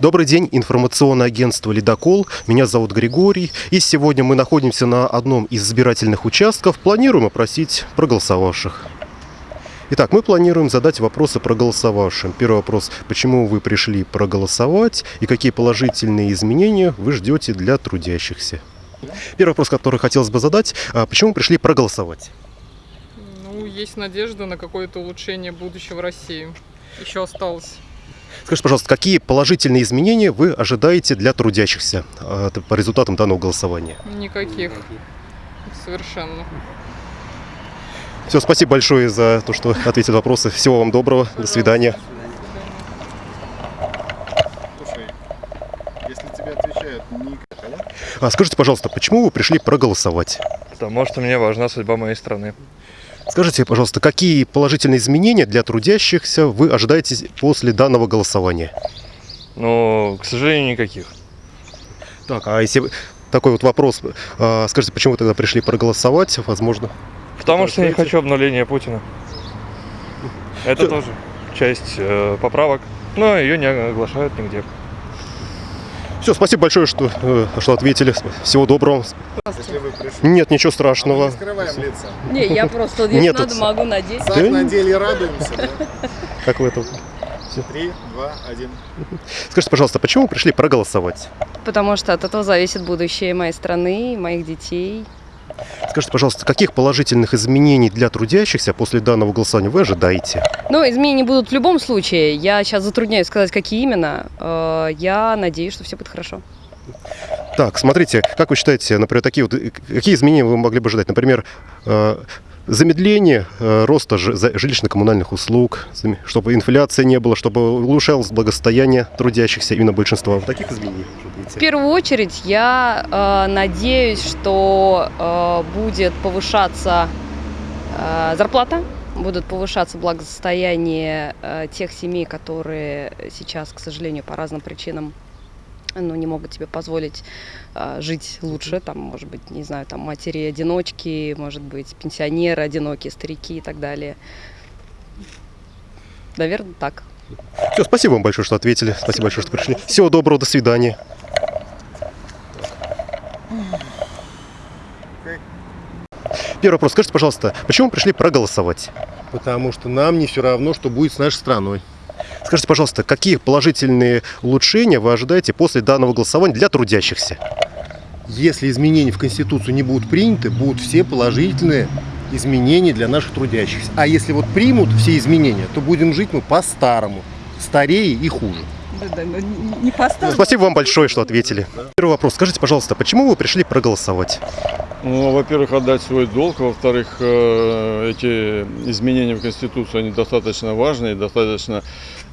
Добрый день, информационное агентство «Ледокол». Меня зовут Григорий. И сегодня мы находимся на одном из избирательных участков. Планируем опросить проголосовавших. Итак, мы планируем задать вопросы проголосовавшим. Первый вопрос. Почему вы пришли проголосовать и какие положительные изменения вы ждете для трудящихся? Первый вопрос, который хотелось бы задать. а Почему пришли проголосовать? Ну, есть надежда на какое-то улучшение будущего России. Еще осталось. Скажите, пожалуйста, какие положительные изменения вы ожидаете для трудящихся а, по результатам данного голосования? Никаких. Совершенно. Все, спасибо большое за то, что ответили на вопросы. Всего вам доброго. До свидания. Слушай, если тебе отвечают не понятно? А скажите, пожалуйста, почему вы пришли проголосовать? Потому что мне важна судьба моей страны. Скажите, пожалуйста, какие положительные изменения для трудящихся вы ожидаете после данного голосования? Но, к сожалению, никаких. Так, а если такой вот вопрос, а, скажите, почему вы тогда пришли проголосовать, возможно? Потому что я не хочу обнуления Путина. Это тоже часть э, поправок, но ее не оглашают нигде. Все, спасибо большое, что, э, что ответили. Всего доброго. Если вы пришли. Нет, ничего А мы страшного. не скрываем лица. Не, я просто, если Нет, надо, это- могу надеть. Так не- на деле радуемся. да? Как вы это? Три, два, один. Скажите, пожалуйста, почему вы пришли проголосовать? Потому что от этого зависит будущее моей страны, моих детей. Скажите, пожалуйста, каких положительных изменений для трудящихся после данного голосования вы ожидаете? Но изменения будут в любом случае. Я сейчас затрудняюсь сказать, какие именно. Э, Я надеюсь, что все будет хорошо. Так, смотрите, как вы считаете, например, такие вот, э, какие изменения вы могли бы ожидать? Например, э, замедление э, роста жилищно-коммунальных услуг, чтобы инфляции не было, чтобы улучшалось благосостояние трудящихся, именно большинства. Таких изменений В первую очередь я э, надеюсь, что э, будет повышаться э, зарплата, будут повышаться благосостояние э, тех семей, которые сейчас, к сожалению, по разным причинам ну, не могут себе позволить э, жить лучше, там, может быть, не знаю, там матери-одиночки, может быть, пенсионеры одинокие, старики и так далее. Наверное, так. Все, спасибо вам большое, что ответили. Спасибо большое, что пришли. Всего доброго, до свидания. Первый вопрос. Скажите, пожалуйста, почему пришли проголосовать? Потому что нам не все равно, что будет с нашей страной. Скажите, пожалуйста, какие положительные улучшения вы ожидаете после данного голосования для трудящихся? Если изменения в Конституцию не будут приняты, будут все положительные изменения для наших трудящихся. А если вот примут все изменения, то будем жить мы по-старому. Старее и хуже. Не поставлю. Спасибо вам большое, что ответили. Первый вопрос. Скажите, пожалуйста, почему вы пришли проголосовать? Ну, во-первых, отдать свой долг, во-вторых, э, эти изменения в Конституцию, они достаточно важные, достаточно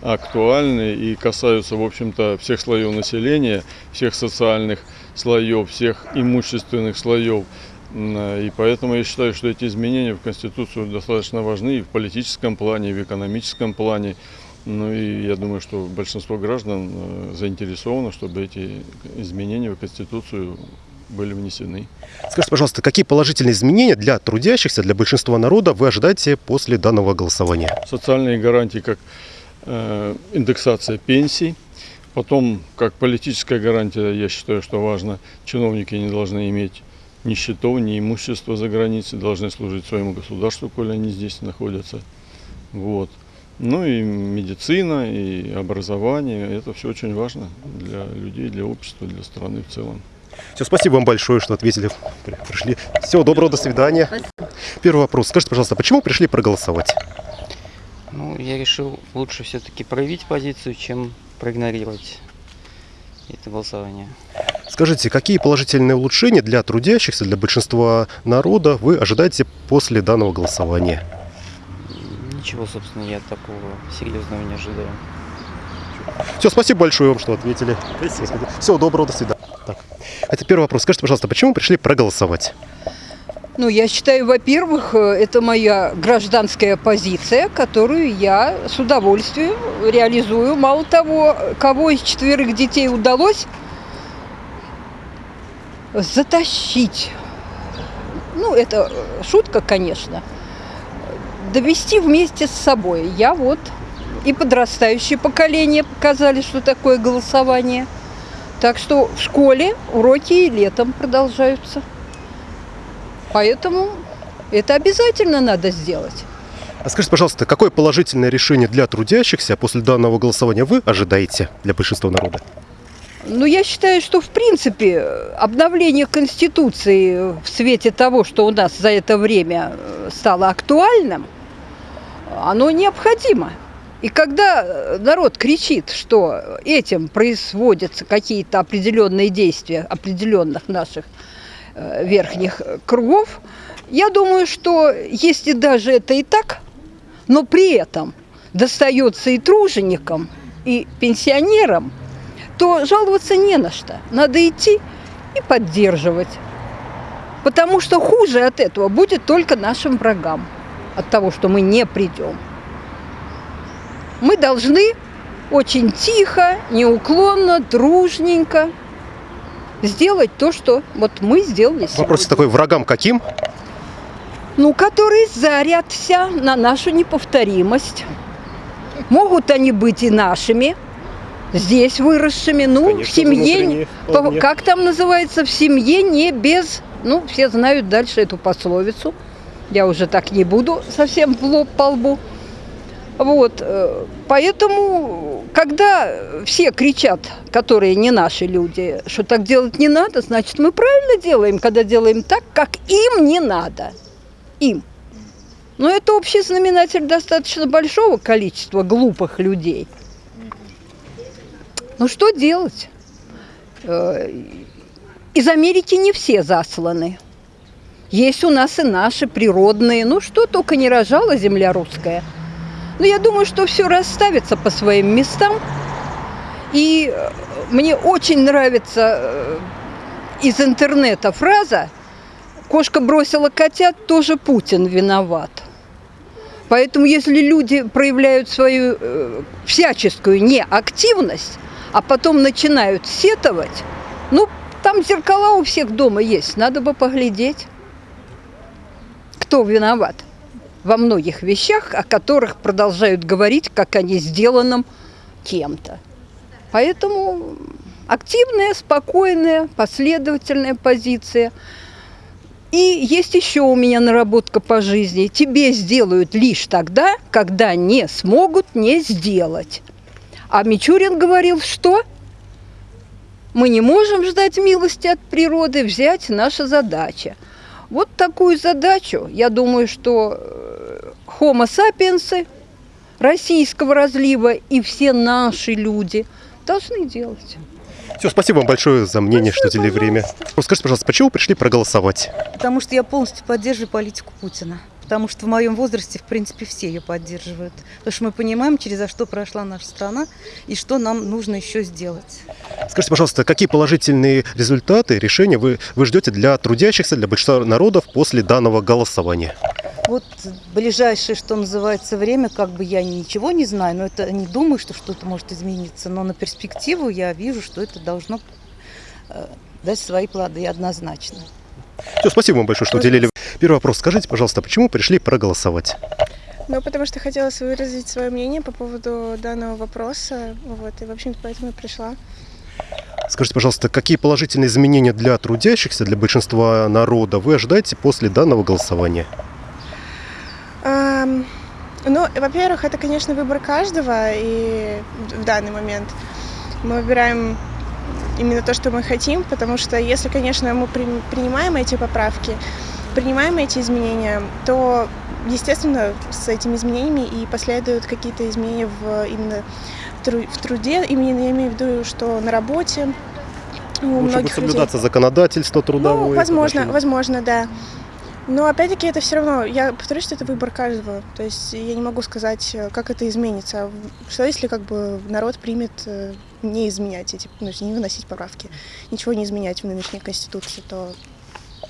актуальны и касаются, в общем-то, всех слоев населения, всех социальных слоев, всех имущественных слоев. И поэтому я считаю, что эти изменения в Конституцию достаточно важны и в политическом плане, и в экономическом плане. Ну и я думаю, что большинство граждан э, заинтересовано, чтобы эти изменения в Конституцию были внесены. Скажите, пожалуйста, какие положительные изменения для трудящихся, для большинства народа вы ожидаете после данного голосования? социальные гарантии, как э, индексация пенсий. Потом, как политическая гарантия, я считаю, что важно, чиновники не должны иметь ни счетов, ни имущества за границей, должны служить своему государству, коли они здесь находятся. Вот. Ну и медицина, и образование, это все очень важно для людей, для общества, для страны в целом. Все, спасибо вам большое, что ответили. При- Пришли. Всего доброго, до свидания. Первый вопрос. Скажите, пожалуйста, почему пришли проголосовать? Ну, я решил лучше все-таки проявить позицию, чем проигнорировать это голосование. Скажите, какие положительные улучшения для трудящихся, для большинства народа вы ожидаете после данного голосования? Ничего, собственно, я такого серьезного не ожидаю. Все, спасибо большое вам, что ответили. Всего доброго, до свидания. Так. Это первый вопрос. Скажите, пожалуйста, почему пришли проголосовать? Ну, я считаю, во-первых, э, это моя гражданская позиция, которую я с удовольствием реализую. Мало того, кого из четверых детей удалось затащить, ну, это шутка, конечно, довести вместе с собой. Я вот и подрастающее поколение показали, что такое голосование. Так что в школе уроки и летом продолжаются. Поэтому это обязательно надо сделать. А скажите, пожалуйста, какое положительное решение для трудящихся после данного голосования вы ожидаете для большинства народа? Ну, я считаю, что, в принципе, обновление Конституции в свете того, что у нас за это время э, стало актуальным, оно необходимо. И когда народ кричит, что этим производятся какие-то определенные действия определенных наших э, верхних кругов, я думаю, что если даже это и так, но при этом достается и труженикам, и пенсионерам, то жаловаться не на что. Надо идти и поддерживать. Потому что хуже от этого будет только нашим врагам, от того, что мы не придем. Мы должны очень тихо, неуклонно, дружненько сделать то, что вот мы сделали сегодня. Вопрос такой, врагам каким? Ну, которые зарятся на нашу неповторимость. Могут они быть и нашими, здесь выросшими, ну, Конечно, в семье, по- как там называется, в семье не без, ну, все знают дальше эту пословицу, я уже так не буду совсем в лоб по лбу. Вот, э, поэтому, когда все кричат, которые не наши люди, что так делать не надо, значит, мы правильно делаем, когда делаем так, как им не надо. Им. Но это общий знаменатель достаточно большого количества глупых людей. Ну что делать? Э, Из Америки не все засланы. Есть у нас и наши природные. Ну что только не рожала земля русская. Но я думаю, что все расставится по своим местам. И э, мне очень нравится э, из интернета фраза «Кошка бросила котят, тоже Путин виноват». Поэтому если люди проявляют свою э, всяческую неактивность, а потом начинают сетовать, ну, там зеркала у всех дома есть, надо бы поглядеть, кто виноват во многих вещах, о которых продолжают говорить, как о не сделанном кем-то. Поэтому активная, спокойная, последовательная позиция. И есть еще у меня наработка по жизни. Тебе сделают лишь тогда, когда не смогут не сделать. А Мичурин говорил, что мы не можем ждать милости от природы, взять наша задача. Вот такую задачу, я думаю, что э, homo sapiens российского разлива и все наши люди должны делать. Все, спасибо вам большое за мнение, что уделили время. Скажите, пожалуйста, почему пришли проголосовать? Потому что я полностью поддерживаю политику Путина. Потому что в моем возрасте, в принципе, все ее поддерживают. Потому что мы понимаем, через что прошла наша страна и что нам нужно еще сделать. Скажите, пожалуйста, какие положительные результаты, решения вы, вы ждете для трудящихся, для большинства народов после данного голосования? Вот ближайшее, что называется, время, как бы я ничего не знаю, но это не думаю, что что-то может измениться. Но на перспективу я вижу, что это должно э, дать свои плоды однозначно. Все, спасибо вам большое, что уделили. Первый вопрос. Скажите, пожалуйста, почему пришли проголосовать? Ну, потому что хотелось выразить свое мнение по поводу данного вопроса. Вот, и, в общем-то, поэтому и пришла. Скажите, пожалуйста, какие положительные изменения для трудящихся, для большинства народа вы ожидаете после данного голосования? Ам, ну, во-первых, это, конечно, выбор каждого, и в данный момент мы выбираем именно то, что мы хотим, потому что если, конечно, мы при- принимаем эти поправки, принимаем эти изменения, то, естественно, с этими изменениями и последуют какие-то изменения в именно в труде, именно я имею в виду, что на работе у Лучше будет многих людей. соблюдаться законодательство трудовое. Ну, возможно, отношения. возможно, да. Но опять-таки это все равно, я повторюсь, что это выбор каждого. То есть я не могу сказать, э, как это изменится. Что если как бы народ примет э, не изменять эти, ну, не выносить поправки, ничего не изменять в нынешней конституции, то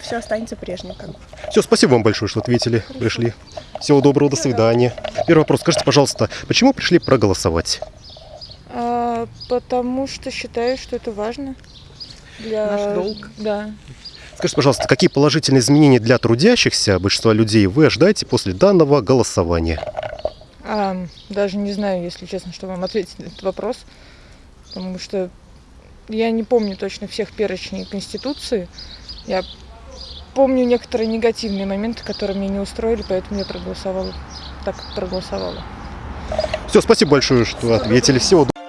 все останется прежним. Как бы. Все, спасибо вам большое, что ответили, пришли. Всего доброго, до свидания. Первый вопрос. Скажите, пожалуйста, почему пришли проголосовать? А, потому что считаю, что это важно. Для... Наш долг. Да. Скажите, пожалуйста, какие положительные изменения для трудящихся, большинства людей, вы ожидаете после данного голосования? А, даже не знаю, если честно, что вам ответить на этот вопрос, потому что я не помню точно всех перечней Конституции. Я помню некоторые негативные моменты, которые меня не устроили, поэтому я проголосовала так, проголосовала. Все, спасибо большое, что ответили. Всего доброго.